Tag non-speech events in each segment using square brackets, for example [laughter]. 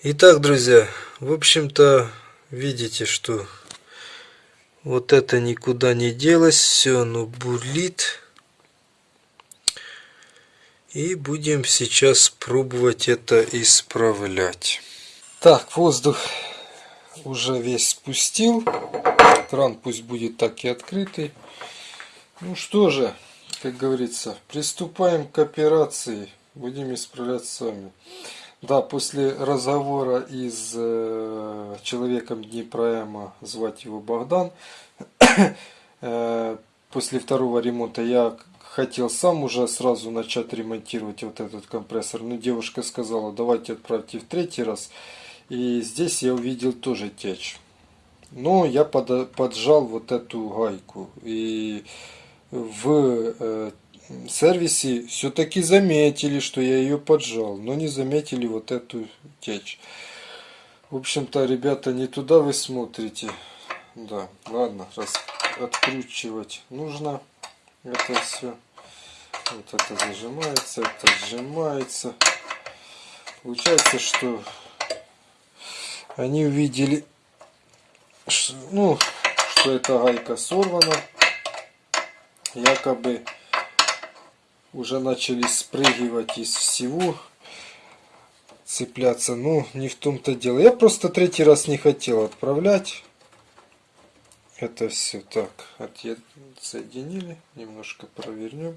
Итак, друзья, в общем-то, видите, что вот это никуда не делось, все оно бурлит. И будем сейчас пробовать это исправлять. Так, воздух уже весь спустил. Кран пусть будет так и открытый. Ну что же, как говорится, приступаем к операции. Будем исправлять сами. Да, после разговора с э, человеком Днепроэма, звать его Богдан, [coughs] э, после второго ремонта я хотел сам уже сразу начать ремонтировать вот этот компрессор. Но девушка сказала, давайте отправьте в третий раз. И здесь я увидел тоже течь. Но я под, поджал вот эту гайку. И в э, сервисе все-таки заметили, что я ее поджал, но не заметили вот эту течь. В общем-то, ребята, не туда вы смотрите. Да, ладно, раз откручивать нужно это все. Вот это зажимается, это сжимается. Получается, что они увидели, ну, что эта гайка сорвана. Якобы уже начали спрыгивать из всего, цепляться. Ну, не в том-то дело. Я просто третий раз не хотел отправлять. Это все так, соединили, немножко провернем.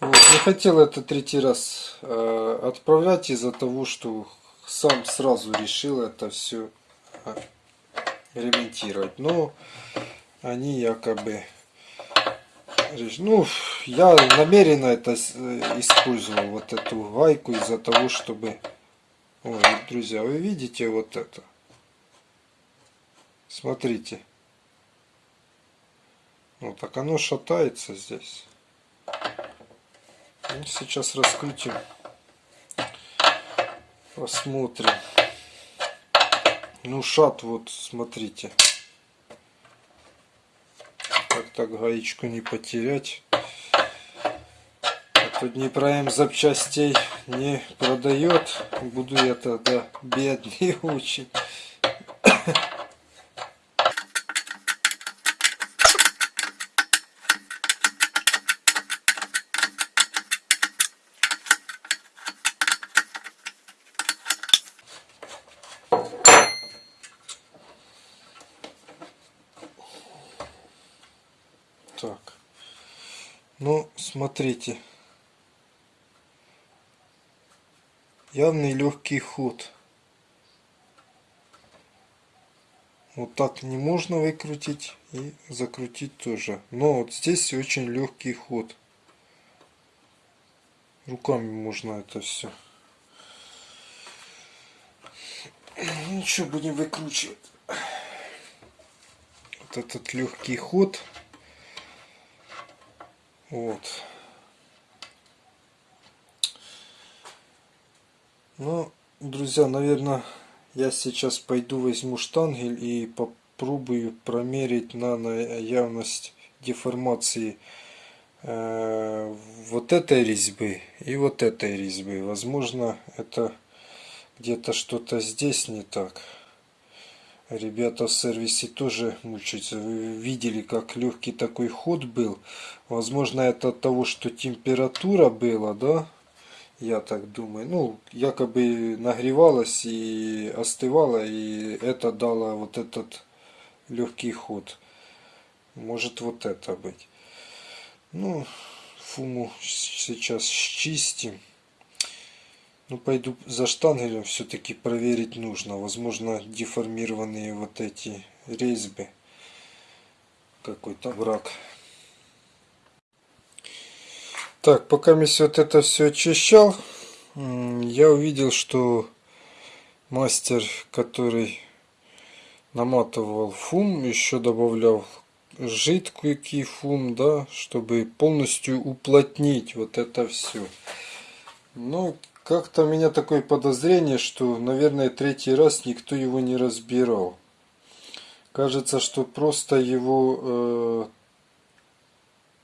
Вот, не хотел это третий раз э, отправлять из-за того, что сам сразу решил это все э, ремонтировать. Но они якобы ну, я намеренно это э, использовал, вот эту гайку, из-за того, чтобы... Ой, друзья, вы видите вот это? Смотрите. Вот так оно шатается здесь. Ну, сейчас раскрутим. Посмотрим. Ну, шат вот, смотрите так гаечку не потерять. А то Днепром запчастей не продает. Буду я тогда бедный [laughs] очень. Так. Ну, смотрите. Явный легкий ход. Вот так не можно выкрутить и закрутить тоже. Но вот здесь очень легкий ход. Руками можно это все. Ничего, будем выкручивать. Вот этот легкий ход. Вот. Ну, друзья, наверное, я сейчас пойду возьму штангель и попробую промерить на явность деформации э, вот этой резьбы и вот этой резьбы. Возможно, это где-то что-то здесь не так. Ребята в сервисе тоже мучаются. Вы видели, как легкий такой ход был. Возможно, это от того, что температура была, да? Я так думаю. Ну, якобы нагревалась и остывала, и это дало вот этот легкий ход. Может вот это быть. Ну, фуму сейчас чистим. Ну, пойду за штангелем все-таки проверить нужно. Возможно, деформированные вот эти резьбы. Какой-то враг. Так, пока я вот это все очищал, я увидел, что мастер, который наматывал фум, еще добавлял жидкий фум, да, чтобы полностью уплотнить вот это все. Но как-то у меня такое подозрение, что, наверное, третий раз никто его не разбирал. Кажется, что просто его э,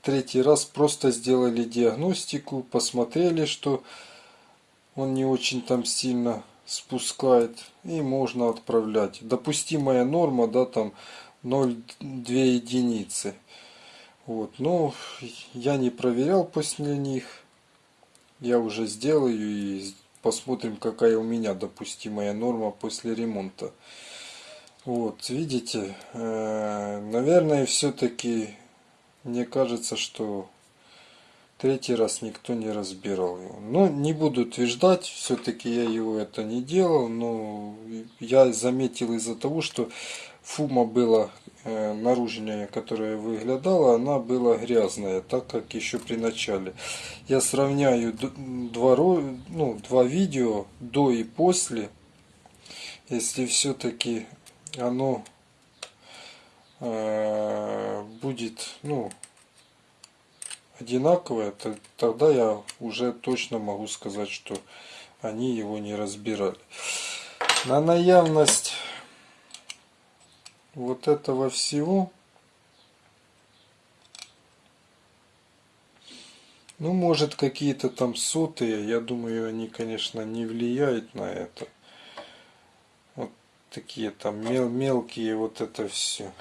третий раз просто сделали диагностику, посмотрели, что он не очень там сильно спускает и можно отправлять. Допустимая норма, да, там 0,2 единицы. Вот, но я не проверял после них. Я уже сделаю и посмотрим, какая у меня допустимая норма после ремонта. Вот, видите, э, наверное, все-таки мне кажется, что третий раз никто не разбирал его. Но не буду утверждать, все-таки я его это не делал, но я заметил из-за того, что фума была э, наружная, которая выглядала, она была грязная, так как еще при начале. Я сравняю два, ну, два видео до и после. Если все-таки оно э, будет, ну, одинаковое, то, тогда я уже точно могу сказать, что они его не разбирали. На наявность вот этого всего. Ну может какие-то там сотые. Я думаю они конечно не влияют на это. Вот такие там мел мелкие вот это все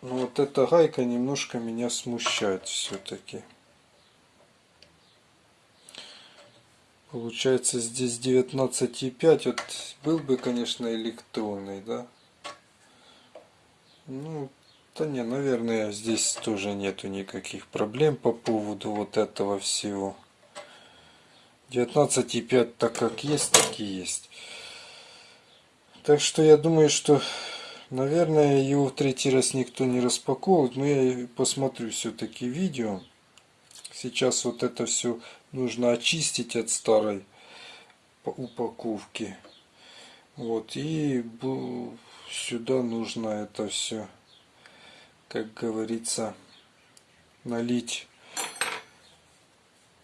но вот эта гайка немножко меня смущает все-таки Получается здесь 19,5. Вот был бы, конечно, электронный, да? Ну, да не, наверное, здесь тоже нету никаких проблем по поводу вот этого всего. 19,5 так как есть, так и есть. Так что я думаю, что, наверное, его в третий раз никто не распаковывает. Но я посмотрю все-таки видео. Сейчас вот это все нужно очистить от старой упаковки. Вот, и сюда нужно это все, как говорится, налить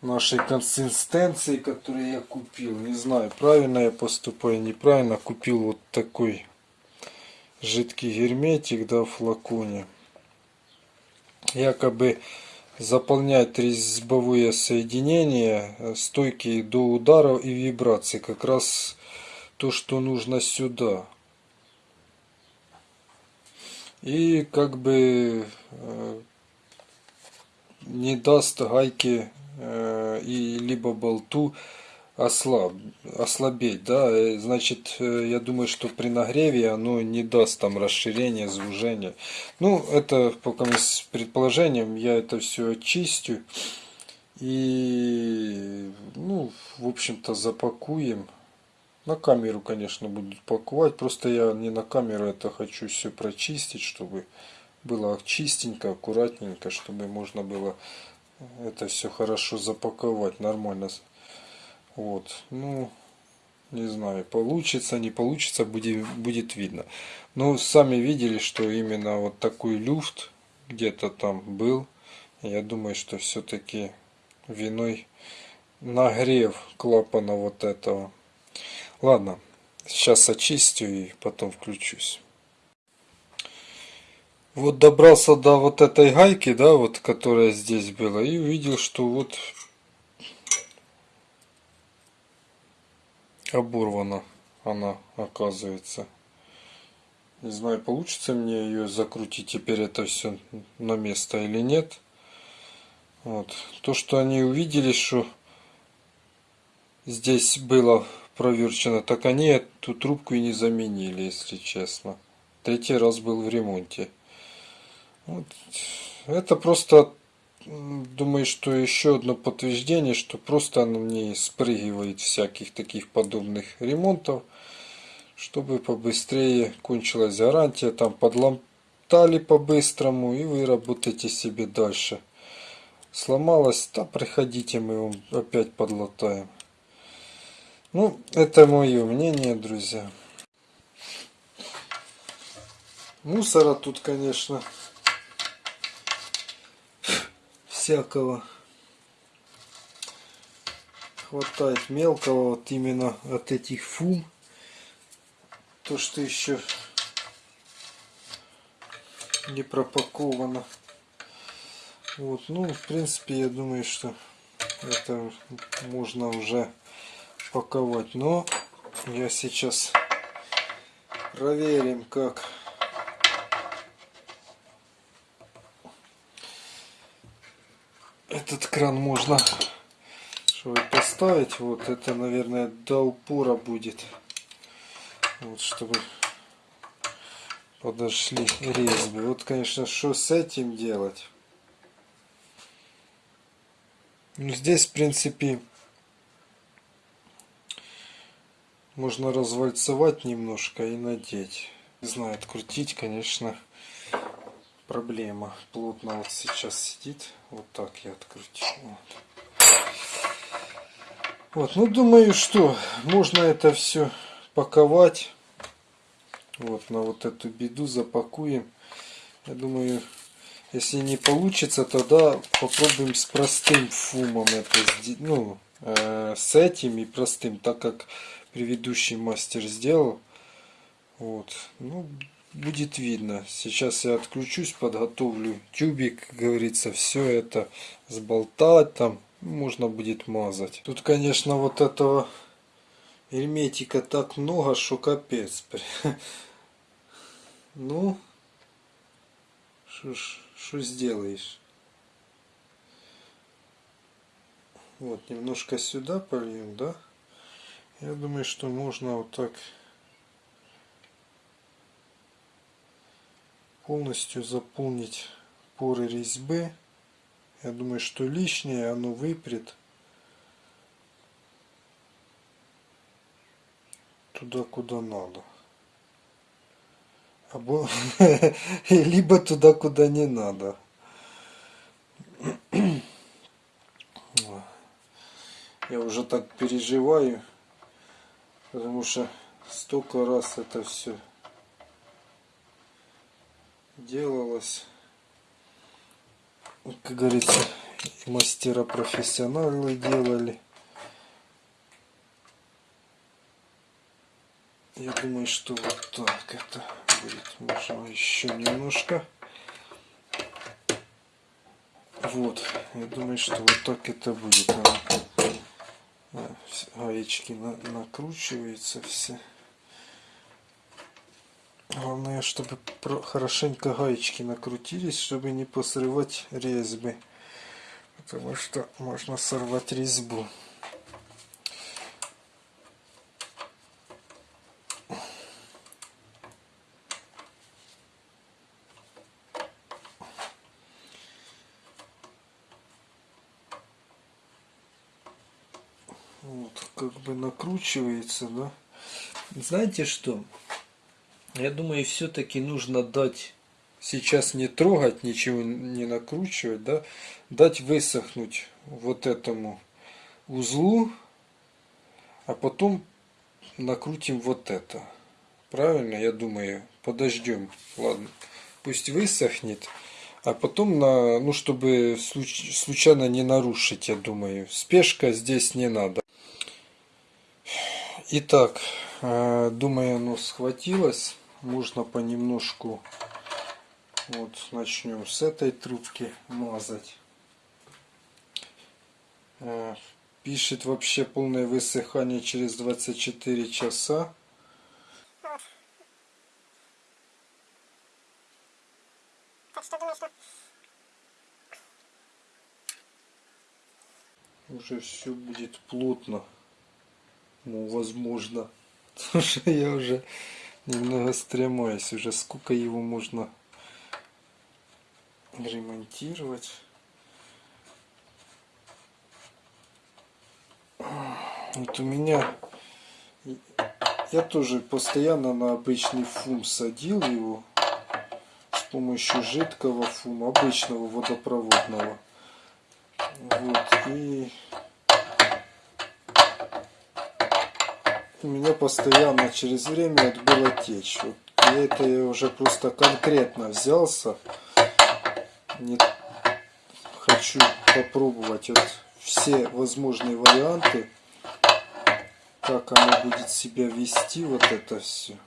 нашей консистенции, которую я купил. Не знаю, правильно я поступаю, неправильно. Купил вот такой жидкий герметик, да, в флаконе. Якобы заполнять резьбовые соединения, э, стойкие до ударов и вибраций. Как раз то, что нужно сюда. И как бы э, не даст гайке э, и либо болту ослаб, ослабеть, да, э, значит, э, я думаю, что при нагреве оно не даст там расширения, звужения. Ну, это пока с предположением, я это все очистю и, ну, в общем-то, запакуем. На камеру, конечно, будут паковать, просто я не на камеру это хочу все прочистить, чтобы было чистенько, аккуратненько, чтобы можно было это все хорошо запаковать, нормально вот, ну, не знаю, получится, не получится, будет, будет видно. Но сами видели, что именно вот такой люфт где-то там был. Я думаю, что все-таки виной нагрев клапана вот этого. Ладно, сейчас очистю и потом включусь. Вот добрался до вот этой гайки, да, вот которая здесь была, и увидел, что вот оборвана она оказывается. Не знаю, получится мне ее закрутить теперь это все на место или нет. Вот. То, что они увидели, что здесь было проверчено, так они эту трубку и не заменили, если честно. Третий раз был в ремонте. Вот. Это просто думаю, что еще одно подтверждение, что просто она не спрыгивает всяких таких подобных ремонтов, чтобы побыстрее кончилась гарантия, там подломтали по-быстрому и вы работаете себе дальше. Сломалась, да приходите, мы вам опять подлатаем. Ну, это мое мнение, друзья. Мусора тут, конечно, всякого. Хватает мелкого вот именно от этих фум то что еще не пропаковано. Вот ну в принципе я думаю что это можно уже паковать. Но я сейчас проверим, как этот кран можно чтобы поставить. Вот это, наверное, до упора будет. Вот, чтобы подошли резьбы. Вот, конечно, что с этим делать? Ну, здесь, в принципе, можно развальцевать немножко и надеть. Не знаю, открутить, конечно, проблема. Плотно вот сейчас сидит. Вот так я открутил. Вот. вот, ну думаю, что можно это все паковать. Вот на вот эту беду запакуем. Я думаю, если не получится, тогда попробуем с простым фумом это сделать. Ну, э, с этим и простым, так как предыдущий мастер сделал. Вот. Ну, будет видно. Сейчас я отключусь, подготовлю тюбик, говорится, все это сболтать там. Можно будет мазать. Тут, конечно, вот этого герметика так много, что капец. Ну, что сделаешь? Вот, немножко сюда польем, да? Я думаю, что можно вот так полностью заполнить поры резьбы. Я думаю, что лишнее оно выпрет туда, куда надо. Або... [laughs] Либо туда, куда не надо. [clears throat] Я уже так переживаю, потому что столько раз это все делалось. Как говорится, мастера профессионалы делали. Я думаю, что вот так это будет. Можно еще немножко. Вот. Я думаю, что вот так это будет. На, накручиваются все. Главное, чтобы хорошенько гаечки накрутились, чтобы не посрывать резьбы. Потому что можно сорвать резьбу. как бы накручивается, да. Знаете что? Я думаю, все-таки нужно дать сейчас не трогать, ничего не накручивать, да, дать высохнуть вот этому узлу, а потом накрутим вот это. Правильно, я думаю, подождем. Ладно, пусть высохнет. А потом, на, ну, чтобы случайно не нарушить, я думаю. Спешка здесь не надо. Итак, э, думаю, оно схватилось. Можно понемножку, вот начнем с этой трубки мазать. Э, пишет вообще полное высыхание через 24 часа. Уже все будет плотно ну, возможно. [laughs] Потому что я уже немного стремаюсь. Уже сколько его можно ремонтировать. Вот у меня я тоже постоянно на обычный фум садил его с помощью жидкого фума, обычного водопроводного. Вот, и у меня постоянно через время это было течь. Вот я это я уже просто конкретно взялся. Не хочу попробовать вот все возможные варианты, как оно будет себя вести, вот это все.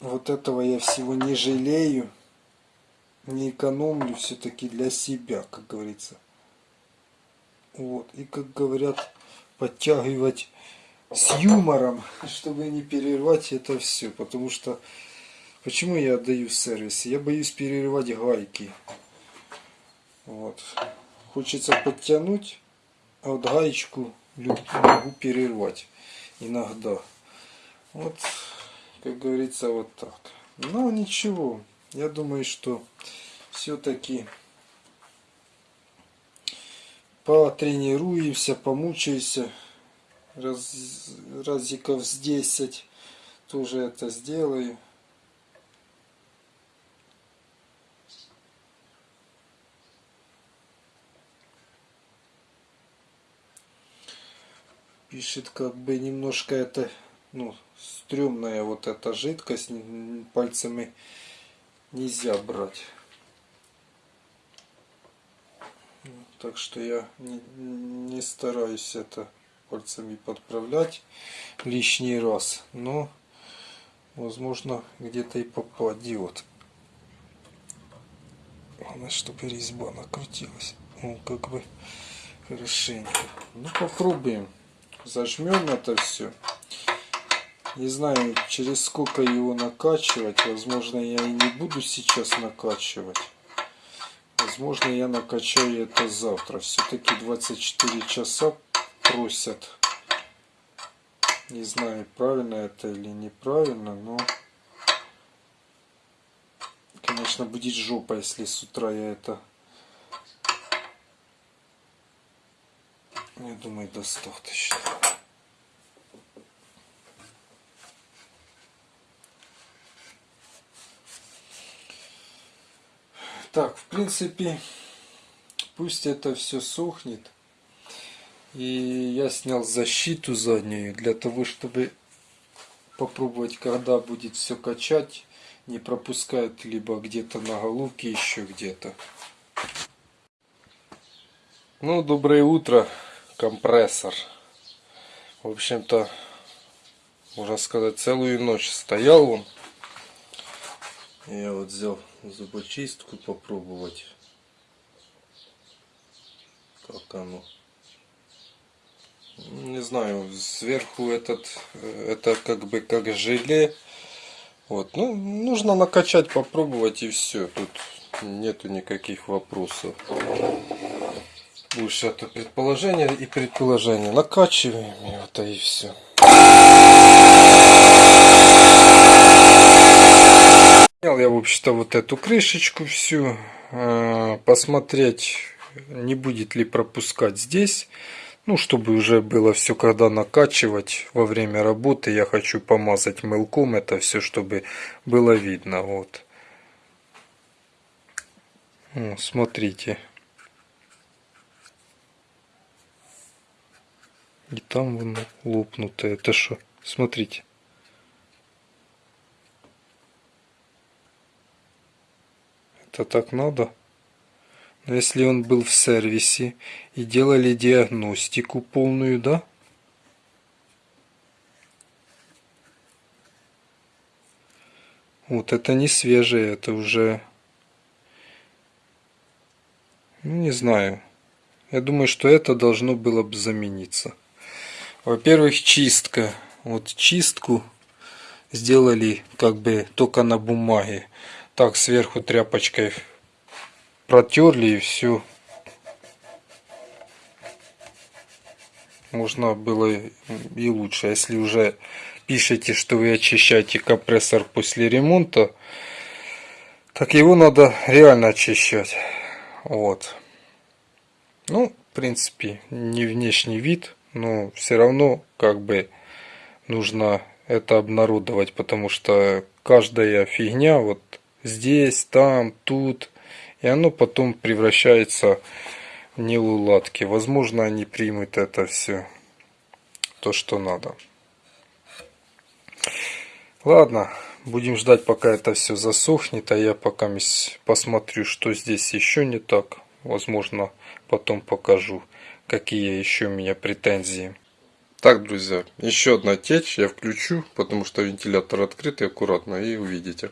Вот этого я всего не жалею, не экономлю все-таки для себя, как говорится. Вот. И, как говорят, подтягивать с юмором, [laughs] чтобы не перервать это все. Потому что, почему я отдаю в сервисе? Я боюсь перерывать гайки. Вот. Хочется подтянуть, а вот гаечку могу перервать иногда. Вот, как говорится, вот так. Но ничего, я думаю, что все-таки потренируемся, помучаемся раз, разиков с 10 тоже это сделаю. Пишет как бы немножко это, ну, стрёмная вот эта жидкость, пальцами нельзя брать. Так что я не, не стараюсь это пальцами подправлять лишний раз. Но, возможно, где-то и попадет. Главное, чтобы резьба накрутилась. Ну, как бы хорошенько. Ну, попробуем. Зажмем это все. Не знаю, через сколько его накачивать. Возможно, я и не буду сейчас накачивать. Возможно, я накачаю это завтра. Все-таки 24 часа просят. Не знаю, правильно это или неправильно, но... Конечно, будет жопа, если с утра я это... Я думаю, достаточно. Так, в принципе, пусть это все сохнет. И я снял защиту заднюю для того, чтобы попробовать, когда будет все качать, не пропускает либо где-то на головке, еще где-то. Ну, доброе утро, компрессор. В общем-то, можно сказать, целую ночь стоял он. Я вот взял зубочистку попробовать, как оно не знаю, сверху этот, это как бы как желе. Вот, ну, нужно накачать, попробовать и все. Тут нету никаких вопросов. Больше это предположение и предположение. Накачиваем вот и все. Снял я, в общем-то, вот эту крышечку всю. А, посмотреть, не будет ли пропускать здесь. Ну, чтобы уже было все, когда накачивать во время работы, я хочу помазать мылком это все, чтобы было видно. Вот. Смотрите. И там вон лопнутое. Это что? Смотрите. Это так надо? Но если он был в сервисе и делали диагностику полную, да? Вот это не свежее, это уже... Ну, не знаю. Я думаю, что это должно было бы замениться. Во-первых, чистка. Вот чистку сделали как бы только на бумаге. Так сверху тряпочкой протерли и все. Можно было и лучше. Если уже пишете, что вы очищаете компрессор после ремонта, так его надо реально очищать. Вот. Ну, в принципе, не внешний вид, но все равно как бы нужно это обнародовать, потому что каждая фигня вот здесь, там, тут и оно потом превращается в неуладки. Возможно, они примут это все, то, что надо. Ладно, будем ждать, пока это все засохнет, а я пока посмотрю, что здесь еще не так. Возможно, потом покажу, какие еще у меня претензии. Так, друзья, еще одна течь я включу, потому что вентилятор открытый аккуратно, и увидите.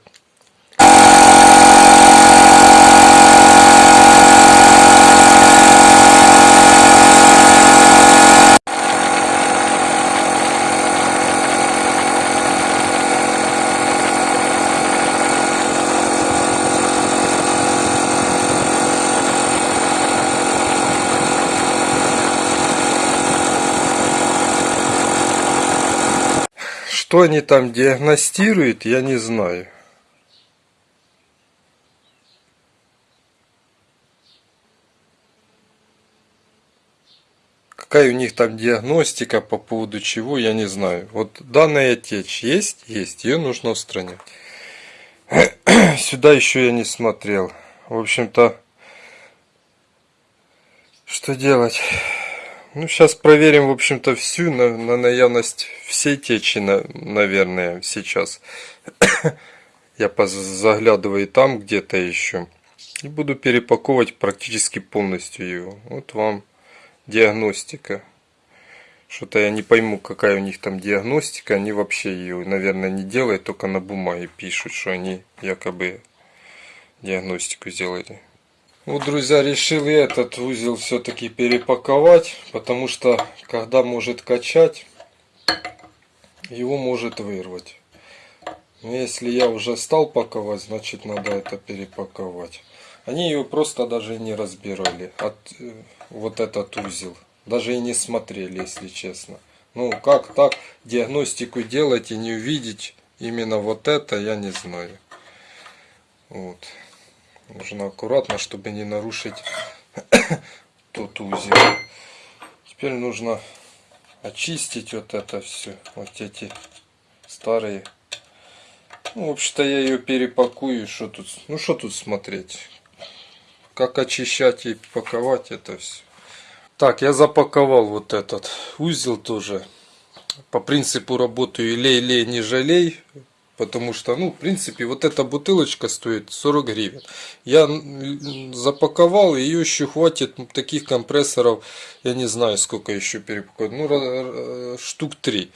Что они там диагностируют, я не знаю. Какая у них там диагностика по поводу чего, я не знаю. Вот данная течь есть? Есть. Ее нужно устранять. [clears throat] Сюда еще я не смотрел. В общем-то, что делать? Ну, сейчас проверим, в общем-то, всю на, на наявность всей течи, на, наверное, сейчас. [clears throat] Я заглядываю там где-то еще. И буду перепаковывать практически полностью его. Вот вам диагностика. Что-то я не пойму, какая у них там диагностика. Они вообще ее, наверное, не делают, только на бумаге пишут, что они якобы диагностику сделали. Вот, друзья, решил я этот узел все-таки перепаковать, потому что, когда может качать, его может вырвать. Но если я уже стал паковать, значит надо это перепаковать. Они ее просто даже не разбирали, от, э, вот этот узел. Даже и не смотрели, если честно. Ну, как так диагностику делать и не увидеть именно вот это, я не знаю. Вот. Нужно аккуратно, чтобы не нарушить [coughs] тот узел. Теперь нужно очистить вот это все. Вот эти старые. Ну, в общем-то, я ее перепакую. Что тут, ну, что тут смотреть? Как очищать и паковать это все. Так, я запаковал вот этот узел тоже. По принципу работаю лей-лей, не жалей. Потому что, ну, в принципе, вот эта бутылочка стоит 40 гривен. Я запаковал, ее еще хватит таких компрессоров, я не знаю, сколько еще перепаковать, ну, штук 3.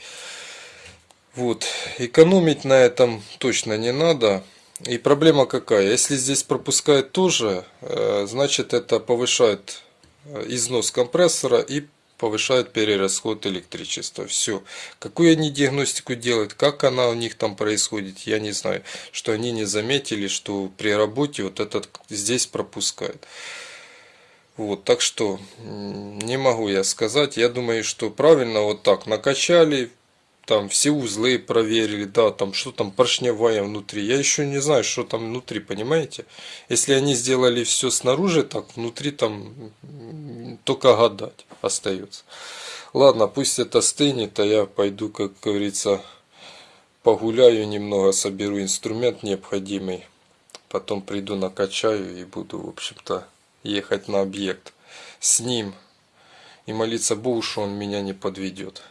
Вот, экономить на этом точно не надо. И проблема какая? Если здесь пропускает тоже, э, значит это повышает э, износ компрессора и повышает перерасход электричества. Все. Какую они диагностику делают, как она у них там происходит, я не знаю. Что они не заметили, что при работе вот этот здесь пропускает. Вот, так что не могу я сказать. Я думаю, что правильно вот так накачали, там все узлы проверили, да, там что там поршневая внутри. Я еще не знаю, что там внутри, понимаете? Если они сделали все снаружи, так внутри там только гадать остается. Ладно, пусть это стынет, а я пойду, как говорится, погуляю немного, соберу инструмент необходимый. Потом приду накачаю и буду, в общем-то, ехать на объект с ним. И молиться Богу, что он меня не подведет.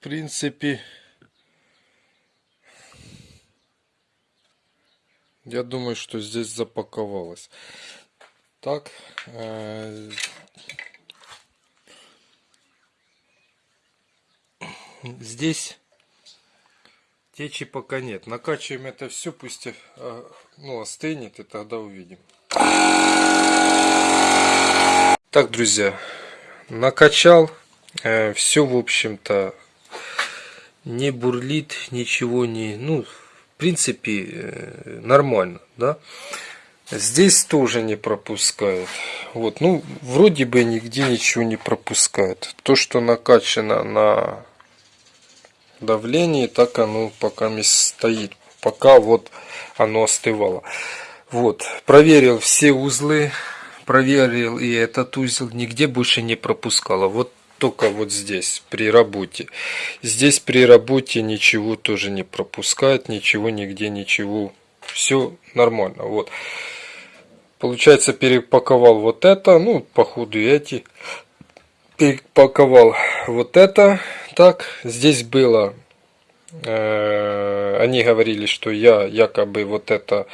Принципе, я думаю, что здесь запаковалось. Так, э здесь течи пока нет. Накачиваем это все, пусть э ну, остынет, и тогда увидим. Так, друзья, накачал. Э, все, в общем-то, не бурлит, ничего не... Ну, в принципе, э, нормально, да. Здесь тоже не пропускает. Вот, ну, вроде бы нигде ничего не пропускает. То, что накачано на давлении, так оно пока не стоит. Пока вот оно остывало. Вот, проверил все узлы, проверил и этот узел, нигде больше не пропускало. Вот только вот здесь, при работе. Здесь при работе ничего тоже не пропускает, ничего, нигде ничего. Все нормально. Вот. Получается, перепаковал вот это, ну, походу эти. Перепаковал вот это. Так, здесь было, э, они говорили, что я якобы вот это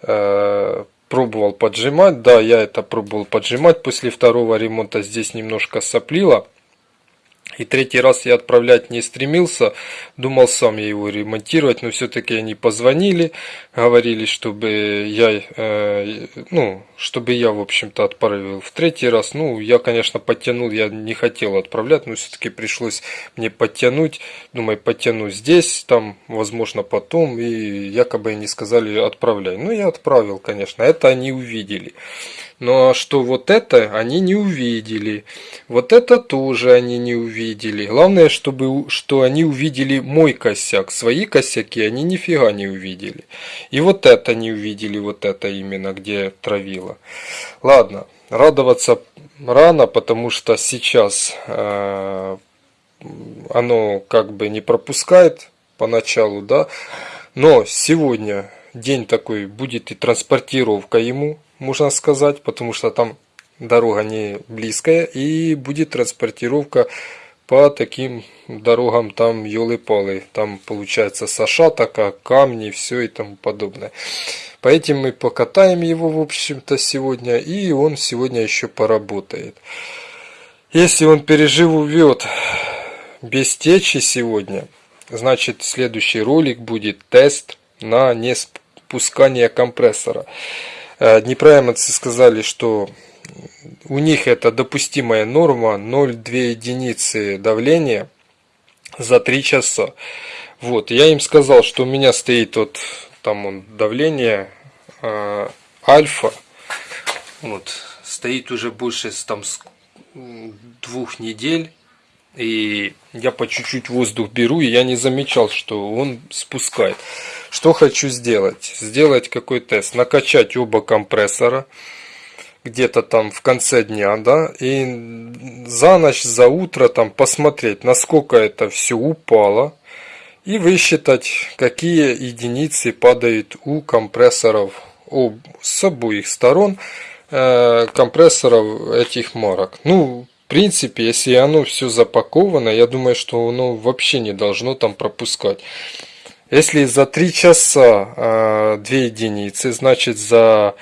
э, пробовал поджимать. Да, я это пробовал поджимать после второго ремонта. Здесь немножко соплило. И третий раз я отправлять не стремился, думал сам я его ремонтировать, но все-таки они позвонили, говорили, чтобы я, э, ну, чтобы я, в общем-то, отправил в третий раз. Ну, я, конечно, подтянул, я не хотел отправлять, но все-таки пришлось мне подтянуть. Думаю, подтяну здесь, там, возможно, потом, и якобы они сказали, отправляй. Ну, я отправил, конечно, это они увидели. Но что вот это они не увидели. Вот это тоже они не увидели. Главное, чтобы, что они увидели мой косяк. Свои косяки они нифига не увидели. И вот это не увидели, вот это именно, где травило. Ладно, радоваться рано, потому что сейчас э, оно как бы не пропускает поначалу, да. Но сегодня день такой будет и транспортировка ему можно сказать, потому что там дорога не близкая и будет транспортировка по таким дорогам там елы-палы. Там получается саша такая, камни, все и тому подобное. Поэтому мы покатаем его, в общем-то, сегодня, и он сегодня еще поработает. Если он переживет без течи сегодня, значит следующий ролик будет тест на неспускание компрессора. Э, Днепроемцы сказали, что у них это допустимая норма 0,2 единицы давления за 3 часа. Вот, я им сказал, что у меня стоит вот там он давление э, альфа, вот, стоит уже больше там двух недель, и я по чуть-чуть воздух беру, и я не замечал, что он спускает. Что хочу сделать? Сделать какой тест? Накачать оба компрессора где-то там в конце дня, да, и за ночь, за утро там посмотреть, насколько это все упало, и высчитать, какие единицы падают у компрессоров об, с обоих сторон э, компрессоров этих марок. Ну, в принципе, если оно все запаковано, я думаю, что оно вообще не должно там пропускать. Если за 3 часа э, 2 единицы, значит за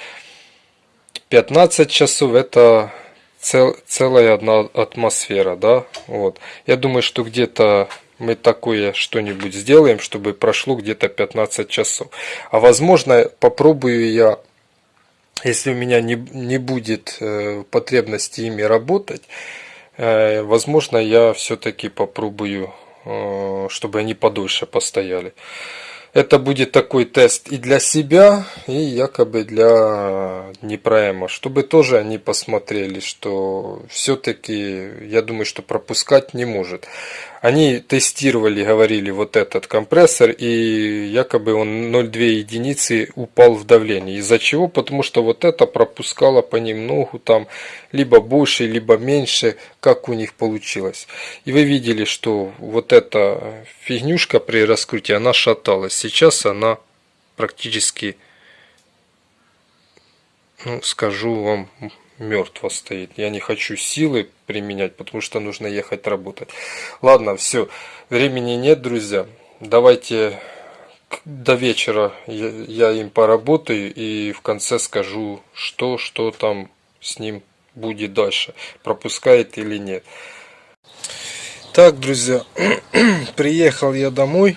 15 часов это цел, целая одна атмосфера, да, вот. Я думаю, что где-то мы такое что-нибудь сделаем, чтобы прошло где-то 15 часов. А возможно, попробую я, если у меня не, не будет э, потребности ими работать, э, возможно, я все-таки попробую чтобы они подольше постояли. Это будет такой тест и для себя, и якобы для Днепроэма, чтобы тоже они посмотрели, что все-таки, я думаю, что пропускать не может. Они тестировали, говорили, вот этот компрессор, и якобы он 0,2 единицы упал в давлении. Из-за чего? Потому что вот это пропускало понемногу, там, либо больше, либо меньше, как у них получилось. И вы видели, что вот эта фигнюшка при раскрутии, она шаталась. Сейчас она практически, ну, скажу вам, мертво стоит. Я не хочу силы применять, потому что нужно ехать работать. Ладно, все. Времени нет, друзья. Давайте до вечера я, я им поработаю и в конце скажу, что, что там с ним будет дальше. Пропускает или нет. Так, друзья, [clears throat] приехал я домой.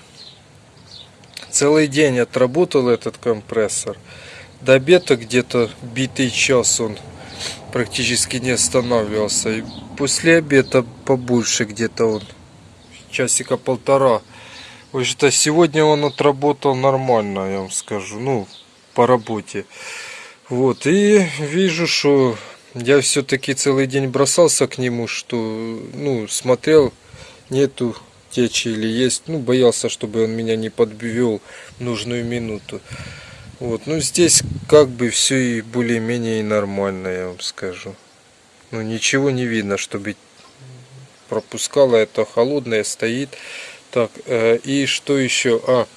Целый день отработал этот компрессор. До обеда где-то битый час он практически не останавливался. И после обеда побольше где-то он, часика полтора. В общем-то, сегодня он отработал нормально, я вам скажу, ну, по работе. Вот, и вижу, что я все-таки целый день бросался к нему, что, ну, смотрел, нету течи или есть, ну, боялся, чтобы он меня не подвел нужную минуту. Вот, ну здесь как бы все и более-менее нормально, я вам скажу. Ну ничего не видно, чтобы пропускало это холодное стоит. Так, э, и что еще? А,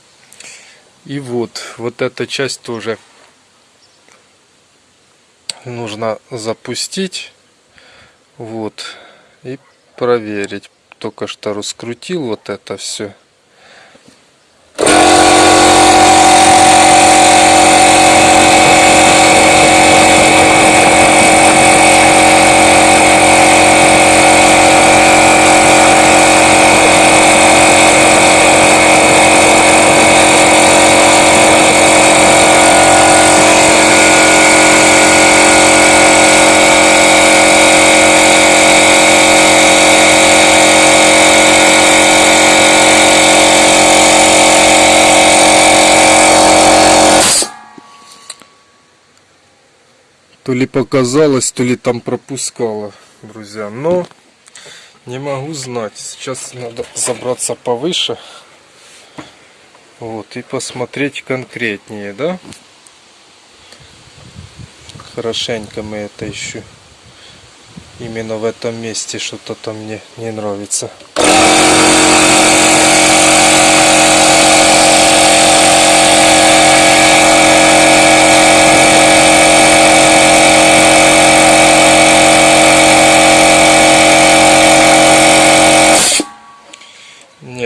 и вот, вот эта часть тоже нужно запустить. Вот, и проверить. Только что раскрутил вот это все. То ли показалось, то ли там пропускало, друзья. Но не могу знать. Сейчас надо забраться повыше. Вот, и посмотреть конкретнее, да? Хорошенько мы это еще именно в этом месте что-то там мне не нравится.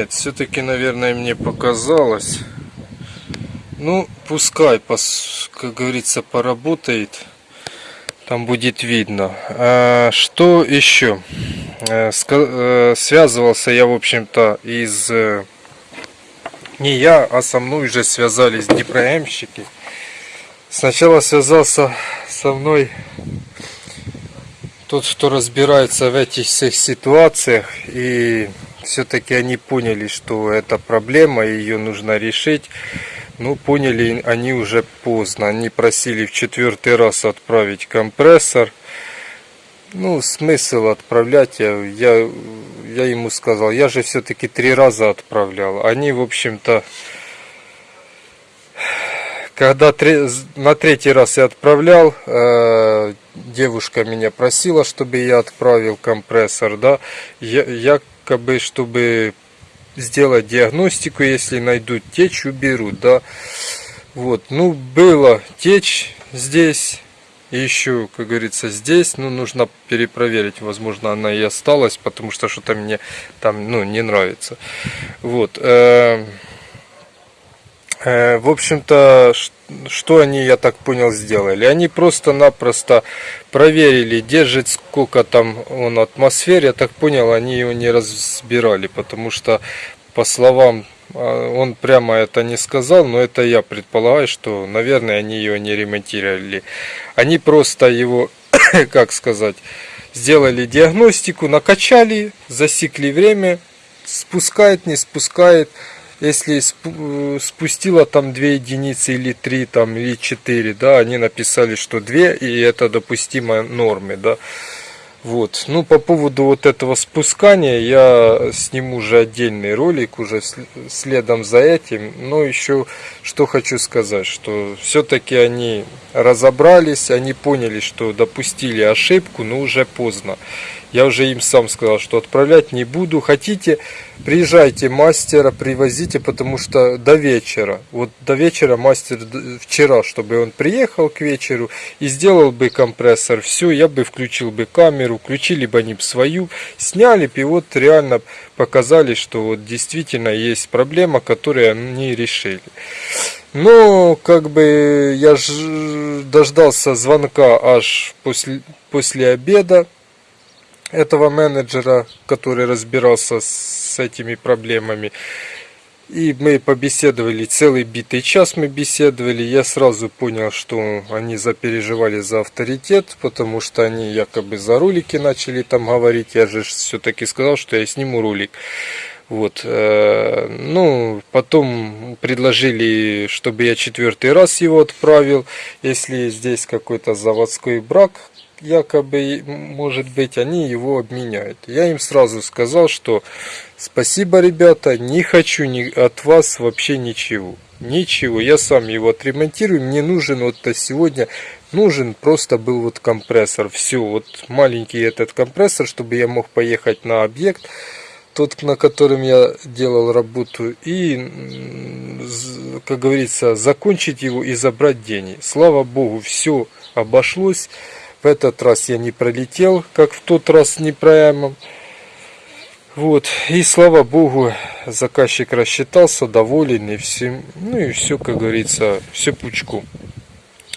Нет, все-таки, наверное, мне показалось. Ну, пускай, как говорится, поработает. Там будет видно. А, что еще? Э, э, связывался я, в общем-то, из... Э, не я, а со мной уже связались днепроемщики. Сначала связался со мной тот, кто разбирается в этих всех ситуациях. И все-таки они поняли, что это проблема, ее нужно решить. Ну, поняли они уже поздно. Они просили в четвертый раз отправить компрессор. Ну, смысл отправлять, я, я, я ему сказал, я же все-таки три раза отправлял. Они, в общем-то, когда три, на третий раз я отправлял, э, девушка меня просила, чтобы я отправил компрессор, да, я, якобы, чтобы сделать диагностику, если найдут течь, уберут, да. Вот, ну, было течь здесь, еще, как говорится, здесь, ну, нужно перепроверить, возможно, она и осталась, потому что что-то мне там, ну, не нравится. Вот, э, э, в общем-то, что они, я так понял, сделали? Они просто-напросто проверили, держит сколько там он атмосфер. Я так понял, они его не разбирали, потому что, по словам, а, он прямо это не сказал, но это я предполагаю, что, наверное, они его не ремонтировали. Они просто его, [coughs] как сказать, сделали диагностику, накачали, засекли время, спускает, не спускает если э, спустила там 2 единицы или 3 там или 4 да они написали что 2 и это допустимая нормы да. Вот. Ну по поводу вот этого спускания я сниму уже отдельный ролик уже следом за этим но еще что хочу сказать что все-таки они разобрались они поняли что допустили ошибку но уже поздно я уже им сам сказал, что отправлять не буду. Хотите, приезжайте мастера, привозите, потому что до вечера. Вот до вечера мастер вчера, чтобы он приехал к вечеру и сделал бы компрессор. Все, я бы включил бы камеру, включили бы они свою, сняли бы и вот реально показали, что вот действительно есть проблема, которую они решили. Но как бы я дождался звонка аж после, после обеда этого менеджера, который разбирался с этими проблемами. И мы побеседовали, целый битый час мы беседовали. Я сразу понял, что они запереживали за авторитет, потому что они якобы за ролики начали там говорить. Я же все-таки сказал, что я сниму ролик. Вот, э, ну, потом предложили, чтобы я четвертый раз его отправил, если здесь какой-то заводской брак, якобы, может быть, они его обменяют. Я им сразу сказал, что спасибо, ребята, не хочу ни от вас вообще ничего. Ничего, я сам его отремонтирую, мне нужен вот сегодня, нужен просто был вот компрессор. Все, вот маленький этот компрессор, чтобы я мог поехать на объект, тот, на котором я делал работу, и, как говорится, закончить его и забрать деньги. Слава Богу, все обошлось. В этот раз я не пролетел, как в тот раз не прямо. Вот, и слава богу, заказчик рассчитался, доволен, и все, ну и все, как говорится, все пучку.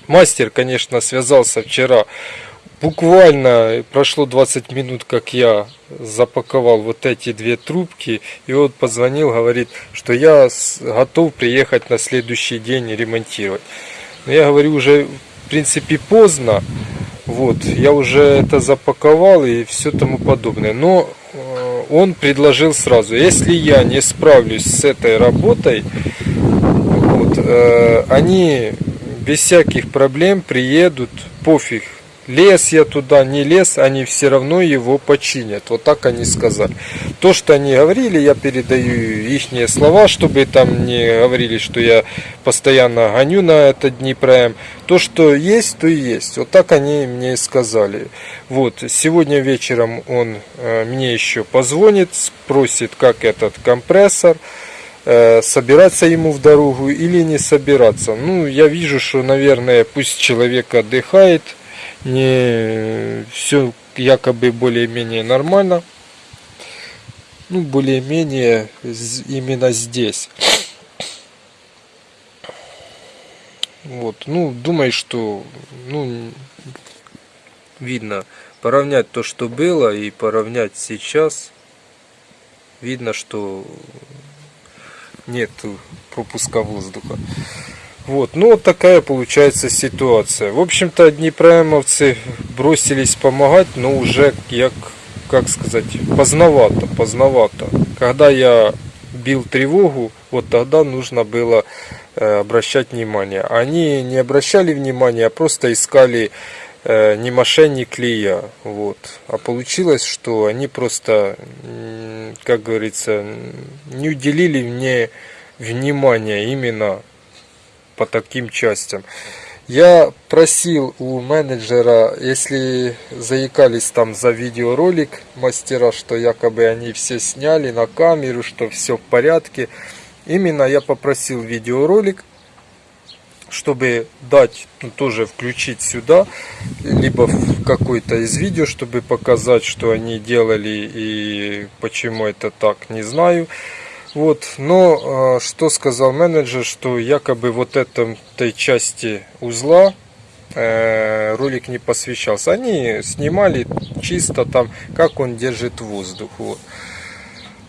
Мастер, конечно, связался вчера, буквально прошло 20 минут, как я запаковал вот эти две трубки, и он позвонил, говорит, что я готов приехать на следующий день ремонтировать. Но я говорю, уже в принципе поздно, вот, я уже это запаковал и все тому подобное. Но э, он предложил сразу, если я не справлюсь с этой работой, вот, э, они без всяких проблем приедут, пофиг, Лес я туда, не лез, они все равно его починят. Вот так они сказали. То, что они говорили, я передаю их слова, чтобы там не говорили, что я постоянно гоню на этот Днепром. То, что есть, то и есть. Вот так они мне и сказали. Вот, сегодня вечером он э, мне еще позвонит, спросит, как этот компрессор э, собираться ему в дорогу или не собираться. Ну, я вижу, что, наверное, пусть человек отдыхает, не все якобы более-менее нормально. Ну, более-менее именно здесь. Вот, ну, думаю, что, ну, видно, поравнять то, что было, и поравнять сейчас, видно, что нет пропуска воздуха. Вот, ну вот такая получается ситуация. В общем-то, днепроемовцы бросились помогать, но уже, як, как сказать, поздновато, поздновато. Когда я бил тревогу, вот тогда нужно было э, обращать внимание. Они не обращали внимания, а просто искали э, не мошенник ли я. Вот. А получилось, что они просто, как говорится, не уделили мне внимания именно по таким частям. Я просил у менеджера, если заикались там за видеоролик мастера, что якобы они все сняли на камеру, что все в порядке. Именно я попросил видеоролик, чтобы дать, ну, тоже включить сюда, либо в какой-то из видео, чтобы показать, что они делали и почему это так, не знаю. Вот, но а, что сказал менеджер, что якобы вот этой части узла э, ролик не посвящался. Они снимали чисто там, как он держит воздух. Вот,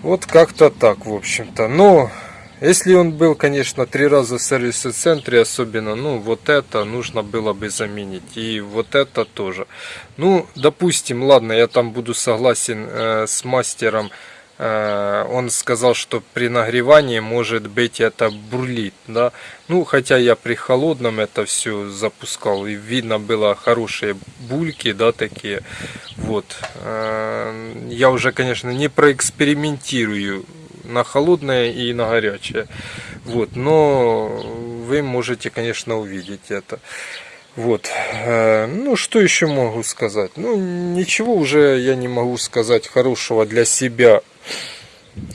вот как-то так, в общем-то. Но если он был, конечно, три раза в сервисе центре, особенно, ну, вот это нужно было бы заменить. И вот это тоже. Ну, допустим, ладно, я там буду согласен э, с мастером он сказал, что при нагревании может быть это бурлит, да. Ну, хотя я при холодном это все запускал, и видно было хорошие бульки, да, такие. Вот. Э, я уже, конечно, не проэкспериментирую на холодное и на горячее. Вот, но вы можете, конечно, увидеть это. Вот. Э, ну, что еще могу сказать? Ну, ничего уже я не могу сказать хорошего для себя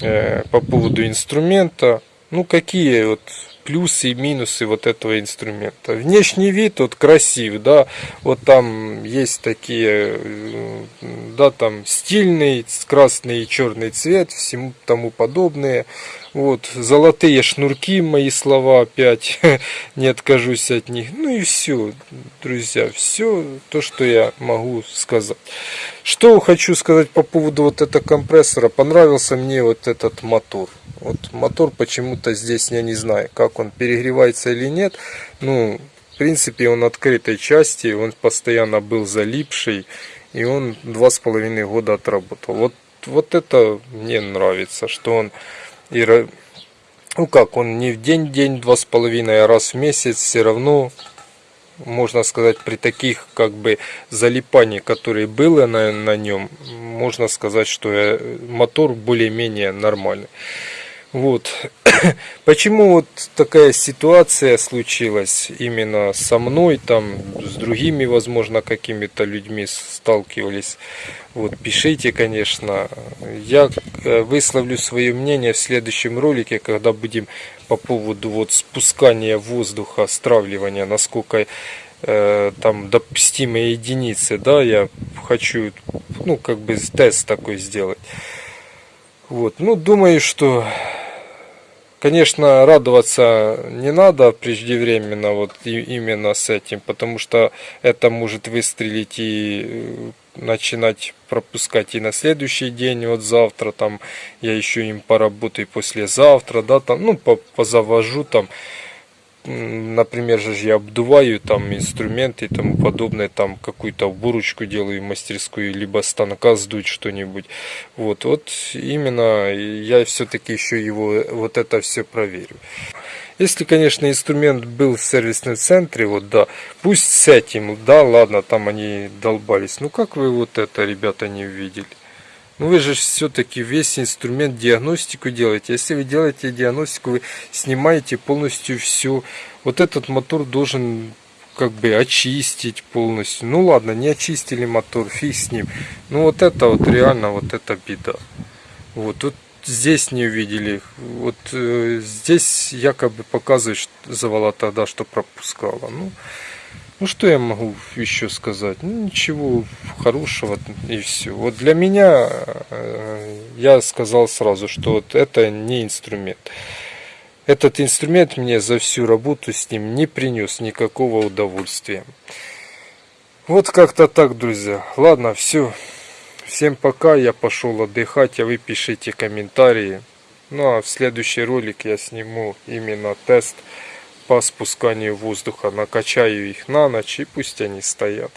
Э, по поводу инструмента. Ну, какие вот плюсы и минусы вот этого инструмента. Внешний вид вот красив, да, вот там есть такие, э, да, там стильный, красный и черный цвет, всему тому подобное. Вот, золотые шнурки, мои слова опять, [laughs] не откажусь от них. Ну и все, друзья, все то, что я могу сказать. Что хочу сказать по поводу вот этого компрессора. Понравился мне вот этот мотор. Вот мотор почему-то здесь, я не знаю, как он перегревается или нет. Ну, в принципе, он открытой части, он постоянно был залипший. И он два с половиной года отработал. Вот, вот это мне нравится, что он и, ну как, он не в день-день, два с половиной, а раз в месяц все равно, можно сказать, при таких как бы залипаний, которые было на, на нем, можно сказать, что э, мотор более-менее нормальный. Вот. [coughs] Почему вот такая ситуация случилась именно со мной, там, с другими, возможно, какими-то людьми сталкивались. Вот, пишите, конечно. Я э, высловлю свое мнение в следующем ролике, когда будем по поводу вот спускания воздуха, стравливания, насколько э, там допустимые единицы, да, я хочу, ну, как бы тест такой сделать. Вот, ну, думаю, что Конечно, радоваться не надо преждевременно вот именно с этим, потому что это может выстрелить и э, начинать пропускать и на следующий день, вот завтра там я еще им поработаю послезавтра, да, там, ну, позавожу там, например же я обдуваю там инструменты и тому подобное, там какую-то уборочку делаю мастерскую, либо станка сдуть что-нибудь. Вот, вот именно я все-таки еще его вот это все проверю. Если, конечно, инструмент был в сервисном центре, вот да, пусть с этим, да, ладно, там они долбались. Ну как вы вот это, ребята, не увидели? Ну вы же все-таки весь инструмент диагностику делаете. Если вы делаете диагностику, вы снимаете полностью все. Вот этот мотор должен как бы очистить полностью. Ну ладно, не очистили мотор, фиг с ним. Ну вот это вот реально вот это беда. Вот тут здесь не увидели. Вот э, здесь якобы показывает завала тогда, что пропускала. Ну, ну что я могу еще сказать? Ну ничего хорошего и все. Вот для меня э, я сказал сразу, что вот это не инструмент. Этот инструмент мне за всю работу с ним не принес никакого удовольствия. Вот как-то так, друзья. Ладно, все. Всем пока, я пошел отдыхать, а вы пишите комментарии. Ну а в следующий ролик я сниму именно тест по спусканию воздуха. Накачаю их на ночь и пусть они стоят.